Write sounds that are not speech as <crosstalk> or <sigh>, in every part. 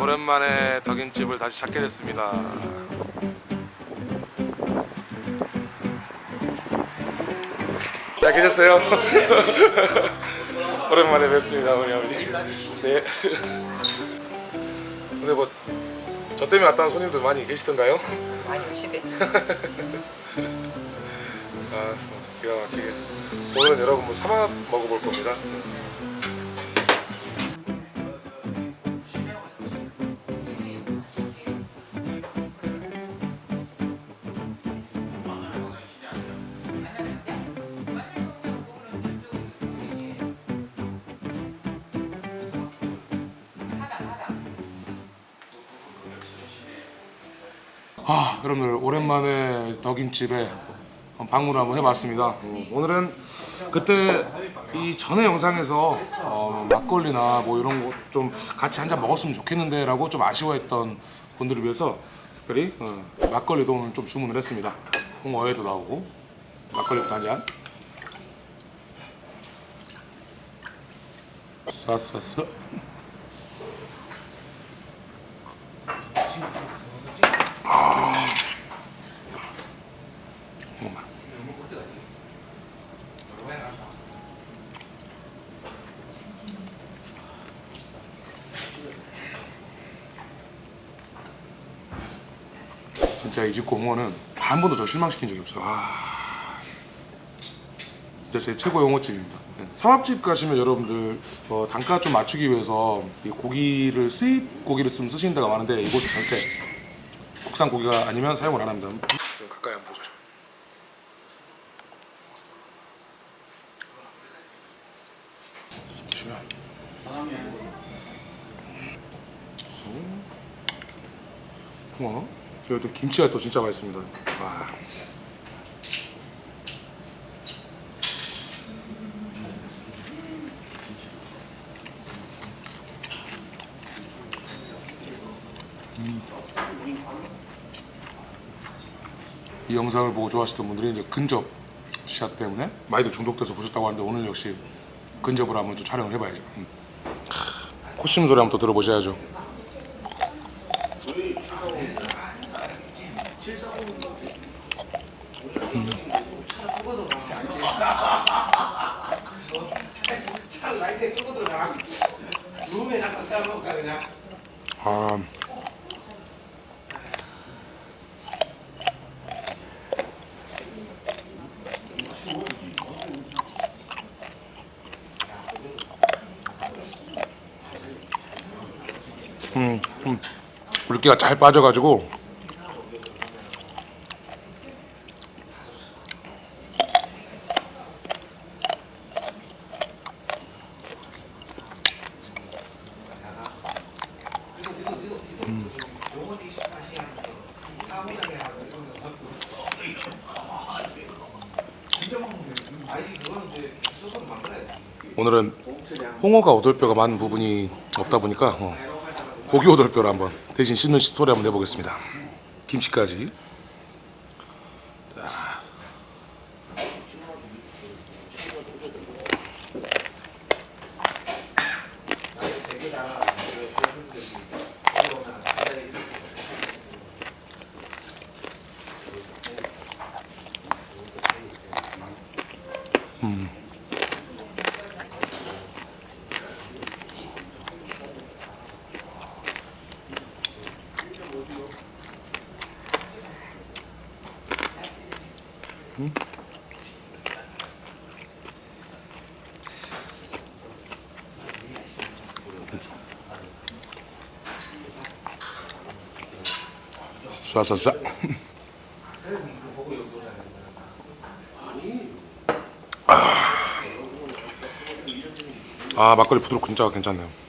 오랜만에 덕인집을 다시 찾게 됐습니다. 잘 계셨어요? <laughs> 오랜만에 뵙습니다, 어머니 아버지. 네. 근데 뭐 저 때문에 왔다는 손님들 많이 계시던가요? 많이 오시대. <laughs> 아, 기가 막히게. 오늘은 여러분 뭐 삼합 먹어볼 겁니다. 아, 여러분들 오랜만에 덕인집에 방문을 한번 해봤습니다. 어, 오늘은 그때 이 전에 영상에서 어, 막걸리나 뭐 이런 거 좀 같이 한 잔 먹었으면 좋겠는데 라고 좀 아쉬워했던 분들을 위해서 특별히 어, 막걸리도 오늘 좀 주문을 했습니다. 홍어회도 나오고 막걸리부터 한 잔. 쏴쏴쏴. 잠깐만. 진짜 이집 공원은 한 번도 저 실망시킨 적이 없어요. 아, 진짜 제 최고의 홍어집입니다. 네. 삼합집 가시면 여러분들 어, 단가 좀 맞추기 위해서 이 고기를 수입 고기를 좀 쓰시는 데가 많은데 이곳은 절대 국산 고기가 아니면 사용을 안 합니다. 좀 가까이 한번 보시죠. 보시면 음. 홍어 또 김치가 또 진짜 맛있습니다. 와. 이 영상을 보고 좋아하시던 분들이 이제 근접 샷 때문에 많이들 중독돼서 보셨다고 하는데 오늘 역시 근접으로 한번 좀 촬영을 해봐야죠. 음. 크, 코심 소리 한번 또 들어보셔야죠. 아, 음, 음, 물기가 잘 빠져가지고 오늘은 홍어가 오돌뼈가 많은 부분이 없다 보니까 어, 고기 오돌뼈를 한번 대신 씻는 소리 한번 내보겠습니다. 김치까지. 쏴쏴쏴. 아 막걸리 부드럽고 진짜 괜찮네요.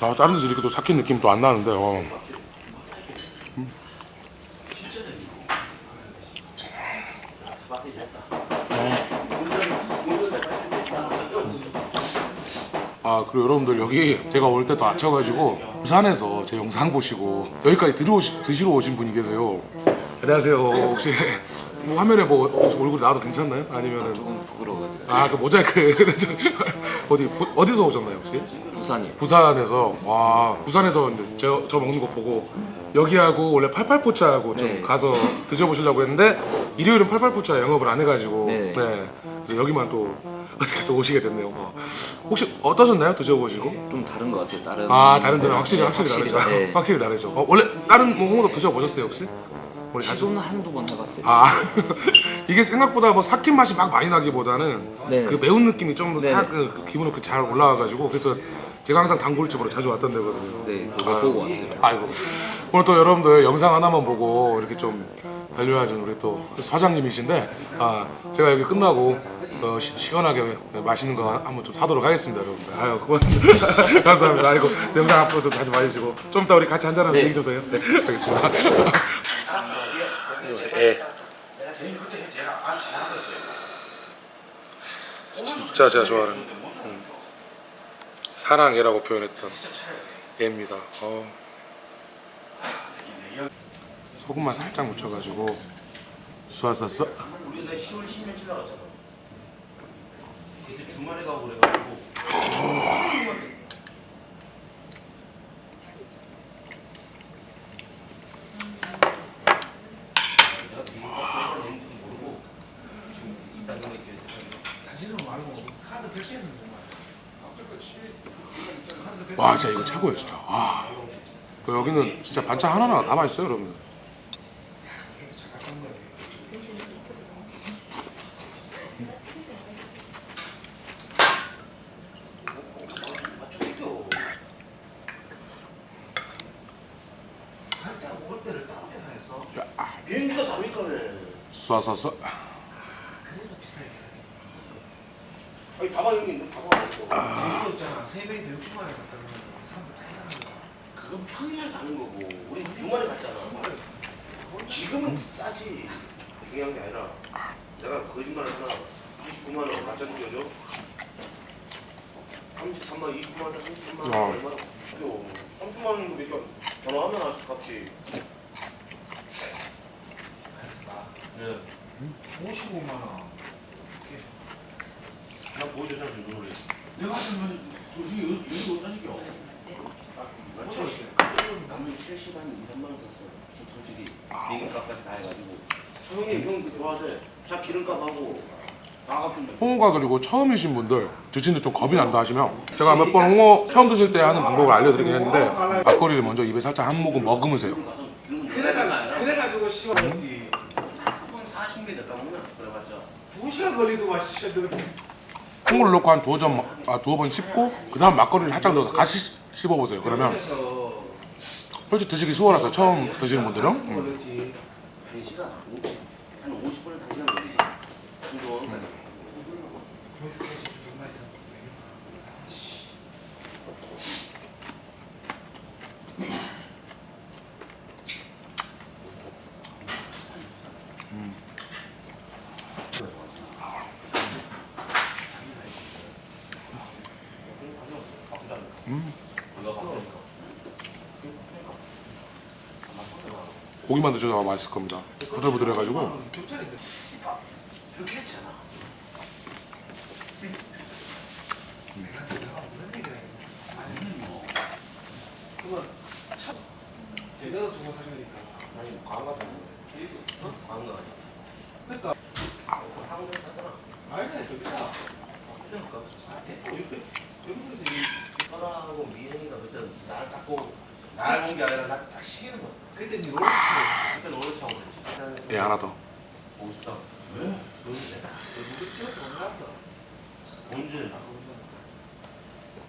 아, 다른 데서 이렇게 또 삭힌 느낌 또 안 나는데. 어. 아 그리고 여러분들 여기 제가 올 때 또 아쳐가지고 부산에서 제 영상 보시고 여기까지 들어오시, 드시러 오신 분이 계세요. 안녕하세요. 혹시 뭐 화면에 뭐 얼굴 나와도 괜찮나요? 아니면은 조금 부끄러워가지고 아그 모자이크 <laughs> 어디 어디서 오셨나요 혹시? 부산이요. 부산에서 와 부산에서 저, 저 먹는 거 보고 여기하고 원래 팔팔포차하고 좀 네. 가서 드셔보시려고 했는데 일요일은 팔팔포차 영업을 안 해가지고 네. 그래서 여기만 또 어떻게 또 오시게 됐네요. 어. 혹시 어떠셨나요 드셔보시고? 좀 다른 것 같아요. 다른 아 다른 데는 확실히 네, 확실히, 다르죠. 네. <laughs> 확실히 다르죠. 어, 원래 다른 뭐 홍어도 드셔보셨어요 혹시? 자주? 시도는 한두 번 해봤어요. 아 <laughs> 이게 생각보다 뭐 삭힌 맛이 막 많이 나기보다는 네. 그 매운 느낌이 좀더 네. 그, 그 기분으로 그잘 올라와가지고 그래서 제가 항상 단골집으로 자주 왔던 데거든요. 네, 그거 보고 왔어요. 아이고. 오늘 또 여러분들 영상 하나만 보고 이렇게 좀 반려하신 우리 또 사장님이신데 아 제가 여기 끝나고 어, 시, 시원하게 맛있는 거 한번 좀 사도록 하겠습니다 여러분들. 아유 고맙습니다. <laughs> 감사합니다. 아이고 제 영상 앞으로도 자주 봐주시고. 좀 이따 우리 같이 한잔하면서 얘기 좀더 해요? 네 알겠습니다. 예. 진짜 제가 좋아하는 음, 사랑해라고 표현했던 애입니다 어. 소금만 살짝 묻혀가지고 쏘았었어 우리 나 10월 10일 지나갔잖아. 그때 주말에 가고 그래가지고 와 진짜 이거 최고예요 진짜. 와그 여기는 진짜 반찬 하나하나 다 맛있어요 여러분. 비행기가 다르니까네. 쏘았었어 아니 봐봐 형님 봐봐. 재미도 없잖아. 새벽에 대 60만 원 갔다 그러면 사람들 다 이상한 거야. 그건 평일날 가는 거고 우리 주말에 갔잖아. 지금은 싸지. 중요한 게 아니라 내가 거짓말을 하나 29만 원 맞짱 끼워줘. 33만 원, 29만 원, 33만 원 어. 얼마나? 30만 원이면 몇개 전화하면 아직 값이. 네. 55만 원. 나 보여줬잖아 지금 눈으로. 내가 하면 도중에 여기 못 사니까. 난 70, 남은 70, 한 2, 3만 원 썼어. 솔직히 비행값까지 다 해가지고. 형님 형그 좋아하네. 자 기름값하고. 홍어가 그리고 처음이신 분들 드시는데 좀 겁이 난다 하시면 제가 몇 번 홍어 처음 드실 때 하는 방법을 알려드리긴 했는데 막걸리를 먼저 입에 살짝 한 모금 머금으세요 그래가 그래가지고 시원했지. 한 40개 될까 먹나? 그래봤자. 두 시간 걸리도 와 씨. 너. 홍어를 넣고 한 두어 점, 아, 두어 번 씹고 그 다음 막걸리를 살짝 넣어서 같이 씹어보세요 그러면 솔직히 드시기 수월하죠 처음 드시는 분들은 음. 한 시간 한 50분에서 한 시간 걸리지. 이거 보여줄게 정말. 고기만 드셔도 맛있을 겁니다 부들부들해가지고. 그러니까. 여기 여기 설아하고 미생이가 그때 날 닦고 날본게 아니라 날딱 시키는 거야. 그때 니 롤스 그때 노래 차고 그랬지. 예 하나 더 보고 싶다. 왜? 누구 찍어서 올라왔어. 언제?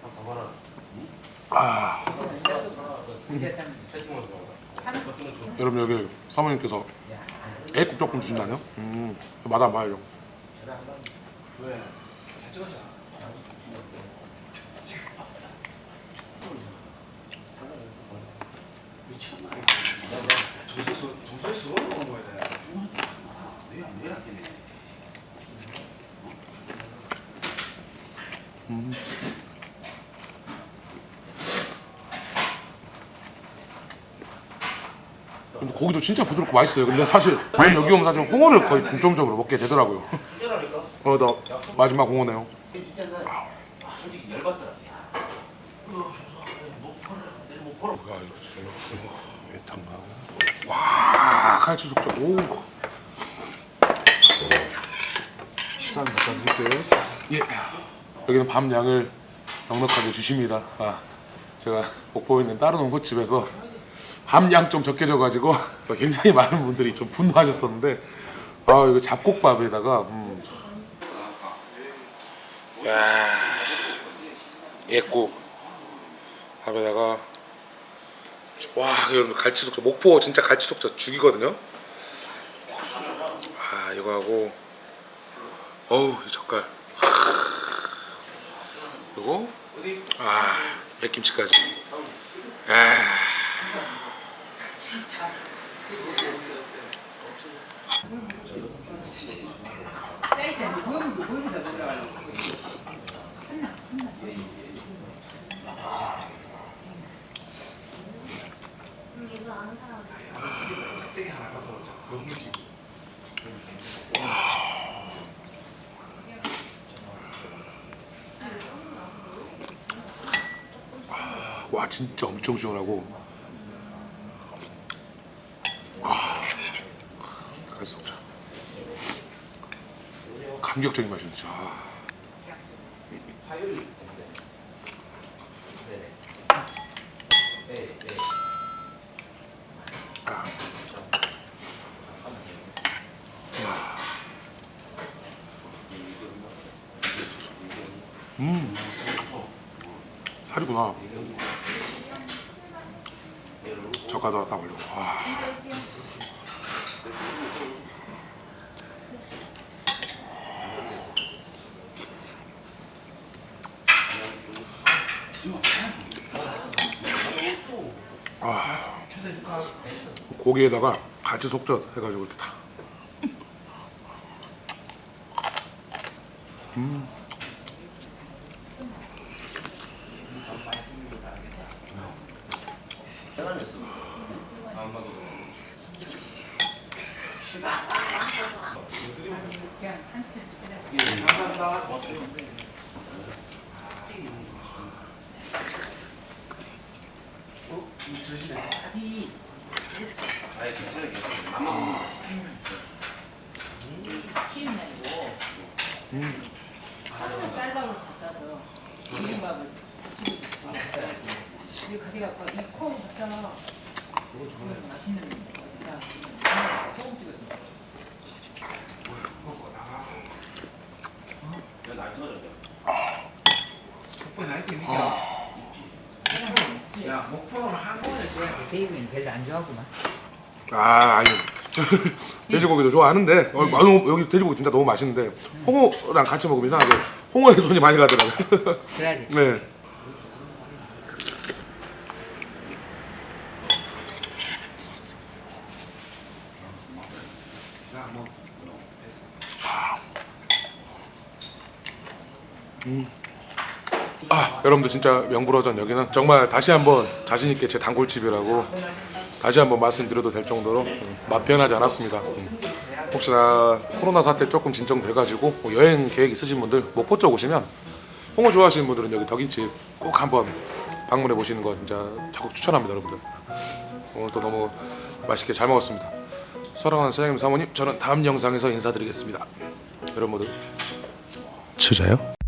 아, 봐봐라. 아, 여러분 여기 사모님께서 애국 조금 주신다네요? 음 맛 안 봐요 왜? 잘 찍었잖아. 미쳤나? 정수에서 정수에서 먹어야 돼. 내가 내일 할게. 근데 고기도 진짜 부드럽고 맛있어요 근데 사실 저는 여기 오면 사실 홍어를 거의 중점적으로 먹게 되더라고요 진짜라니까. 어나 마지막 홍어네요 솔직히 열받더라. 야 이거 와 칼치 속젓 오 시간 갖다 줄게. 예. 여기는 밤 양을 넉넉하게 주십니다. 아, 제가 목포에 있는 다른 홍어집에서 밤양 좀 적게 줘가지고 <laughs> 굉장히 많은 분들이 좀 분노하셨었는데 아 이거 잡곡밥에다가 음. 야 예국 밥에다가 와 이거 갈치 속젓 목포 진짜 갈치 속젓 죽이거든요. 아 이거 하고 어우 이 젓갈 그리고 아 백김치까지 아 와 진짜 엄청 시원하고 아 갈수 없죠 감격적인 맛이 진짜 아. 음 살이구나 젓가락 다 올리고 와. 아. 고기에다가 같이 속젓 해가지고 이렇게 다. 아예 괜찮아, 괜찮아. 안 먹어. 쉬는 날이고 하루는 쌀밥을 갖다서 비빔밥을 이거 가져갖고 이 콩을 줬잖아 이거 맛있는 거야 소금 찍어서 야, 날 터졌다. 목포 나이트 있니까. 야 목포는 한국에 대구는 별로 안 좋아하구만. 아 아니. <laughs> 돼지고기도 좋아하는데 어, 너무 여기 돼지고기 진짜 너무 맛있는데 홍어랑 같이 먹으면 이상하게 홍어에 손이 많이 가더라고요. <laughs> 그래야지. 네. 나 뭐아 여러분들 진짜 명불허전 여기는 정말 다시 한번 자신 있게 제 단골집이라고 다시 한번 말씀드려도 될 정도로 음, 맛 변하지 않았습니다. 음. 혹시나 코로나 사태 조금 진정돼가지고 뭐 여행 계획 있으신 분들 목포 쪽 오시면 홍어 좋아하시는 분들은 여기 덕인집 꼭 한번 방문해 보시는 거 진짜 적극 추천합니다, 여러분들. 오늘 또 너무 맛있게 잘 먹었습니다. 사랑하는 사장님 사모님 저는 다음 영상에서 인사드리겠습니다. 여러분 모두 치자요.